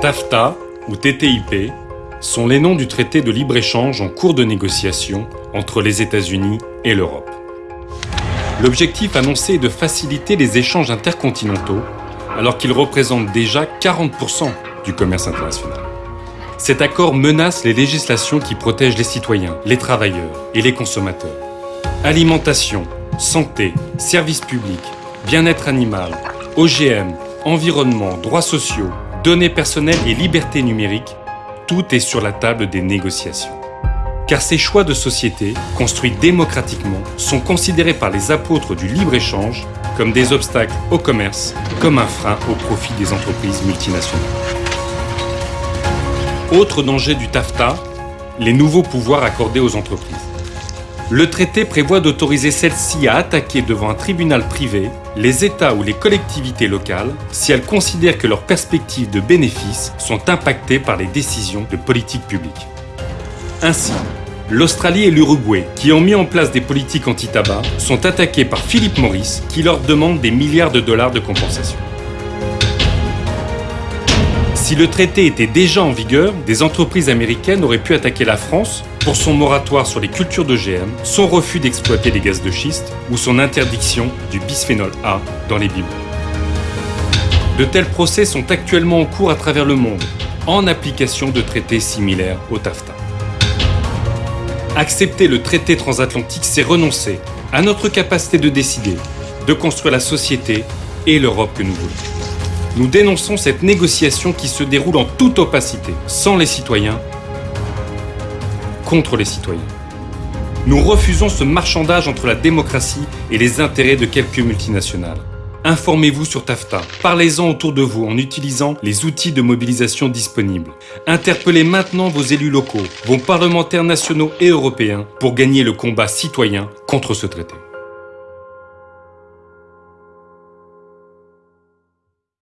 TAFTA ou TTIP sont les noms du traité de libre-échange en cours de négociation entre les États-Unis et l'Europe. L'objectif annoncé est de faciliter les échanges intercontinentaux alors qu'ils représentent déjà 40% du commerce international. Cet accord menace les législations qui protègent les citoyens, les travailleurs et les consommateurs. Alimentation, santé, services publics, bien-être animal, OGM, environnement, droits sociaux, données personnelles et liberté numérique, tout est sur la table des négociations. Car ces choix de société, construits démocratiquement, sont considérés par les apôtres du libre-échange comme des obstacles au commerce, comme un frein au profit des entreprises multinationales. Autre danger du TAFTA, les nouveaux pouvoirs accordés aux entreprises. Le traité prévoit d'autoriser celles-ci à attaquer devant un tribunal privé les États ou les collectivités locales si elles considèrent que leurs perspectives de bénéfices sont impactées par les décisions de politique publique. Ainsi, l'Australie et l'Uruguay, qui ont mis en place des politiques anti-tabac, sont attaqués par Philip Morris qui leur demande des milliards de dollars de compensation. Si le traité était déjà en vigueur, des entreprises américaines auraient pu attaquer la France pour son moratoire sur les cultures d'OGM, son refus d'exploiter les gaz de schiste ou son interdiction du bisphénol A dans les biberons. De tels procès sont actuellement en cours à travers le monde, en application de traités similaires au TAFTA. Accepter le traité transatlantique, c'est renoncer à notre capacité de décider, de construire la société et l'Europe que nous voulons. Nous dénonçons cette négociation qui se déroule en toute opacité, sans les citoyens, contre les citoyens. Nous refusons ce marchandage entre la démocratie et les intérêts de quelques multinationales. Informez-vous sur TAFTA, parlez-en autour de vous en utilisant les outils de mobilisation disponibles. Interpellez maintenant vos élus locaux, vos parlementaires nationaux et européens pour gagner le combat citoyen contre ce traité.